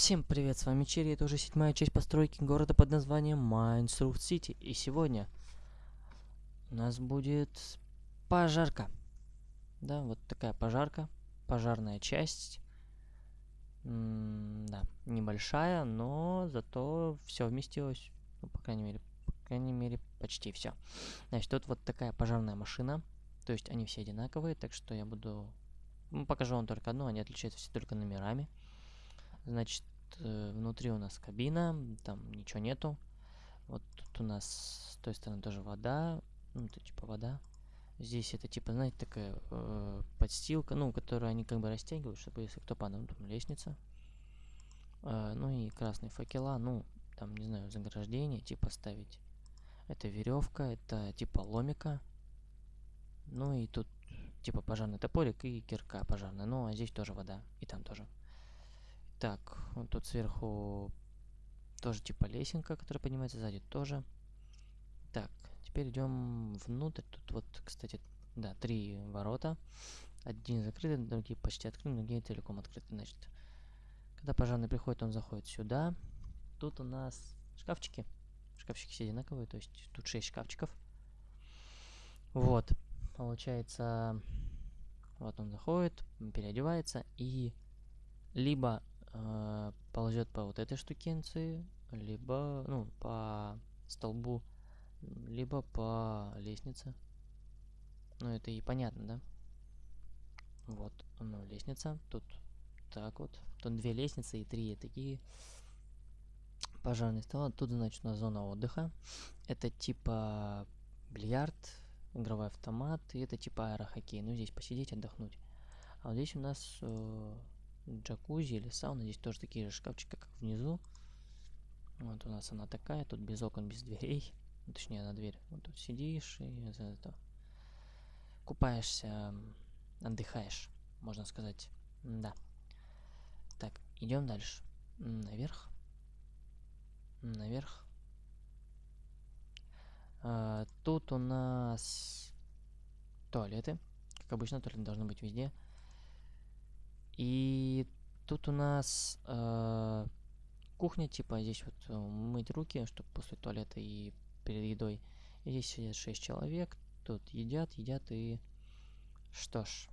Всем привет, с вами Черри, это уже седьмая часть постройки города под названием Майнсруфт Сити. И сегодня у нас будет пожарка. Да, вот такая пожарка, пожарная часть. М да, небольшая, но зато все вместилось, ну, по крайней мере, по крайней мере, почти все. Значит, тут вот такая пожарная машина, то есть они все одинаковые, так что я буду... Ну, покажу вам только одну, они отличаются все только номерами. Значит, э, внутри у нас кабина, там ничего нету. Вот тут у нас с той стороны тоже вода, ну, это типа вода. Здесь это типа, знаете, такая э, подстилка, ну, которую они как бы растягивают, чтобы если кто падал, там лестница. Э, ну и красные факела, ну, там, не знаю, заграждение, типа ставить. Это веревка, это типа ломика. Ну и тут типа пожарный топорик и кирка пожарная. Ну, а здесь тоже вода, и там тоже. Так, вот тут сверху тоже типа лесенка, которая поднимается сзади тоже. Так, теперь идем внутрь. Тут вот, кстати, да, три ворота. Один закрыты, другие почти открыты, другие целиком открыты. Значит, когда пожарный приходит, он заходит сюда. Тут у нас шкафчики. Шкафчики все одинаковые, то есть тут 6 шкафчиков. Вот, получается, вот он заходит, переодевается и либо э, ползет по вот этой штукенции, либо, ну, по столбу, либо по лестнице. Ну, это и понятно, да? Вот, ну, лестница, тут так вот. Тут две лестницы и три такие пожарные стола. Тут, значит, у нас зона отдыха. Это типа бильярд, игровой автомат, и это типа аэрохоккей. Ну, здесь посидеть, отдохнуть. А вот здесь у нас э, джакузи или сауна. Здесь тоже такие же шкафчики, как внизу. Вот у нас она такая, тут без окон, без дверей. Точнее, на дверь. Вот тут сидишь и за это купаешься, отдыхаешь, можно сказать. Да. Так, идем дальше. Наверх. Наверх. А, тут у нас туалеты. Как обычно, туалеты должны быть везде. И тут у нас э, кухня, типа здесь вот э, мыть руки, чтобы после туалета и перед едой. И здесь сидят 6 человек, тут едят, едят и... Что ж,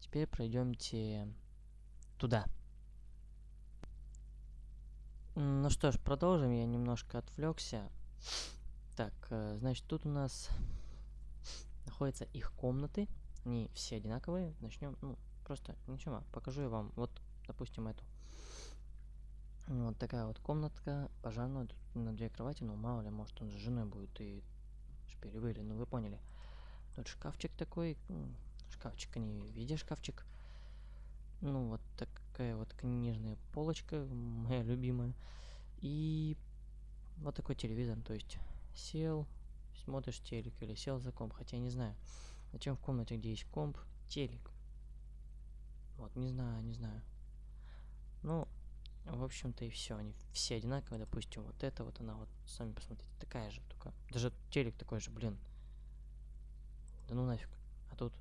теперь пройдемте туда. Ну что ж, продолжим. Я немножко отвлекся. Так, э, значит, тут у нас находятся их комнаты. Они все одинаковые. Начнем, ну, Просто ничего, покажу я вам. Вот, допустим, эту. Вот такая вот комнатка пожарная, на две кровати, ну мало ли, может он с женой будет и шпилевыли, ну вы поняли. Тут шкафчик такой, шкафчик, не в виде шкафчик. Ну вот такая вот книжная полочка, моя любимая. И вот такой телевизор, то есть сел, смотришь телек или сел за комп, хотя я не знаю, зачем в комнате, где есть комп, телек. Вот, не знаю, не знаю. Ну, в общем-то и все. Они все одинаковые. Допустим, вот это вот она вот, сами посмотрите, такая же, только даже телек такой же, блин. Да ну нафиг. А тут...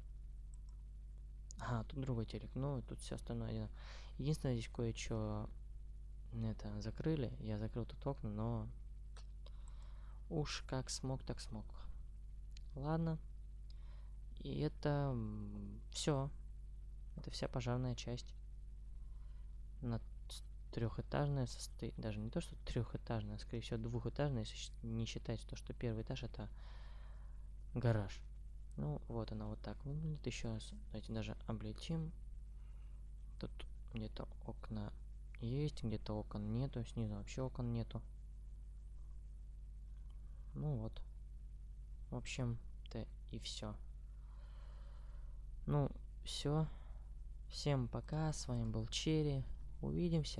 Ага, тут другой телек. Ну, тут все остальное один. Единственное, здесь кое-что это закрыли. Я закрыл тут окна, но уж как смог, так смог. Ладно. И это все. Это вся пожарная часть. На трехэтажная состоит, даже не то, что трехэтажная, а скорее всего двухэтажная, если не считать то, что первый этаж это гараж. Ну, вот она вот так выглядит. Еще раз, давайте даже облетим. Тут где-то окна есть, где-то окон нету, снизу вообще окон нету. Ну вот. В общем-то и все. Ну, все. Всем пока, с вами был Черри. Увидимся.